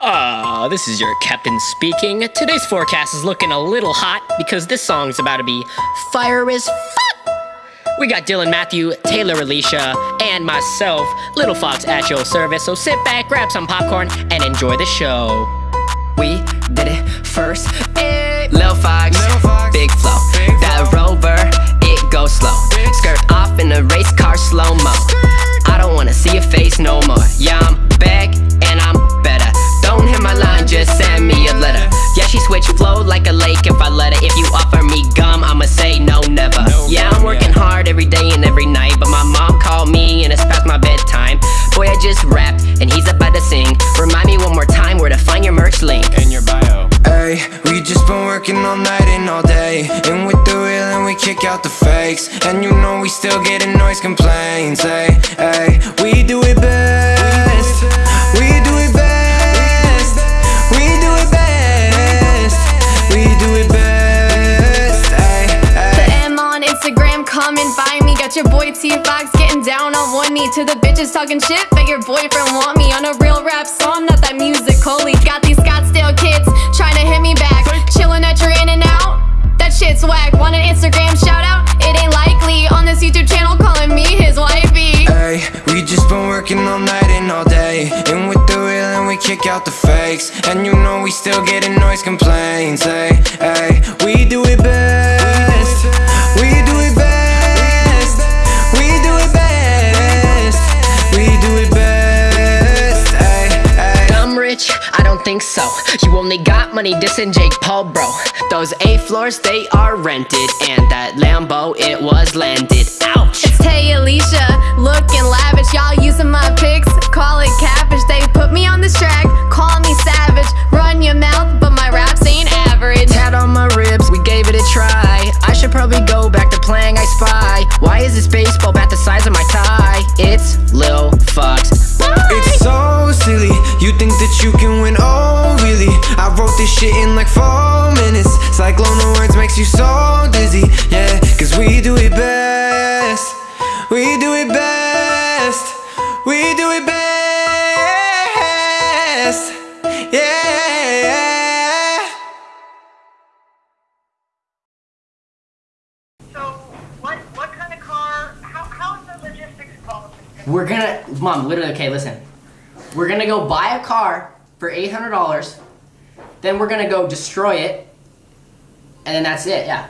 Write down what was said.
Uh, this is your captain speaking. Today's forecast is looking a little hot because this song's about to be fire as fuck. We got Dylan Matthew, Taylor Alicia, and myself, Little Fox at your service. So sit back, grab some popcorn, and enjoy the show. We did it first. Eh. Lil Fox, big flow. That rover, it goes slow. Skirt off in a race car slow mo. I don't wanna see your face no more. Yeah, hard every day and every night, but my mom called me and it's past my bedtime. Boy, I just rapped and he's about to sing. Remind me one more time where to find your merch link. in your bio. Hey, we just been working all night and all day And with the real and we kick out the fakes And you know we still getting noise complaints Hey, hey, we do it best your boy T Fox getting down on one knee. To the bitches talking shit, bet your boyfriend want me on a real rap song, not that music. Holy, got these Scottsdale kids trying to hit me back. Chilling at your In-N-Out. That shit's whack. Want an Instagram shout out? It ain't likely. On this YouTube channel, calling me his wifey. Ay, we just been working all night and all day And with the real and we kick out the fakes And you know we still getting noise complaints think so. You only got money dissing Jake Paul, bro. Those eight floors, they are rented. And that Lambo, it was landed. Ouch! It's Tay Alicia, looking lavish. Y'all using my pics, call it cabbage. They put me on this track, call me savage. Run your mouth, but my raps ain't average. Tat on my ribs, we gave it a try. I should probably go back to playing I Spy. Why is this baseball bat the size of my tie? It's Lil Fox. It's so silly, you think that you can this shit in like four minutes Cyclone of words makes you so dizzy, yeah Cause we do it best We do it best We do it best Yeah So, what what kind of car? How how is the logistics policy? We're gonna, mom, literally, okay, listen. We're gonna go buy a car for $800. Then we're gonna go destroy it. And then that's it, yeah.